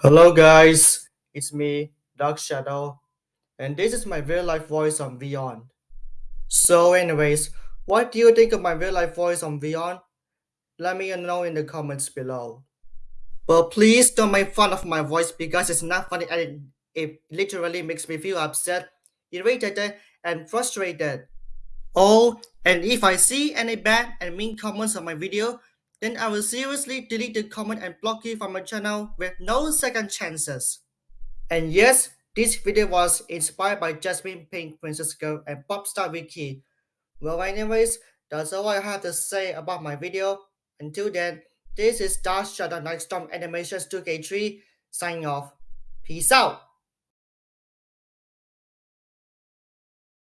Hello guys, it's me, Dark Shadow, and this is my real life voice on Vyond. So anyways, what do you think of my real life voice on Vyond? Let me know in the comments below. But please don't make fun of my voice because it's not funny and it literally makes me feel upset, irritated, and frustrated. Oh, and if I see any bad and mean comments on my video, then I will seriously delete the comment and block you from my channel with no second chances. And yes, this video was inspired by Jasmine Pink, Princess Girl, and Popstar Vicky. Well anyways, that's all I have to say about my video. Until then, this is Dark Shadow Nightstorm Animations 2K3 signing off. Peace out!